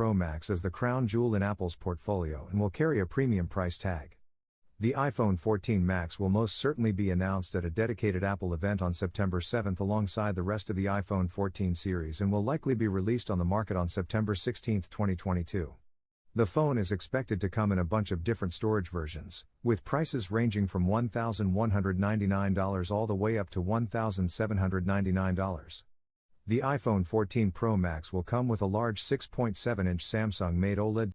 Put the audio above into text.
Pro Max as the crown jewel in Apple's portfolio and will carry a premium price tag. The iPhone 14 Max will most certainly be announced at a dedicated Apple event on September 7 alongside the rest of the iPhone 14 series and will likely be released on the market on September 16, 2022. The phone is expected to come in a bunch of different storage versions, with prices ranging from $1,199 all the way up to $1,799. The iPhone 14 Pro Max will come with a large 6.7 inch Samsung made OLED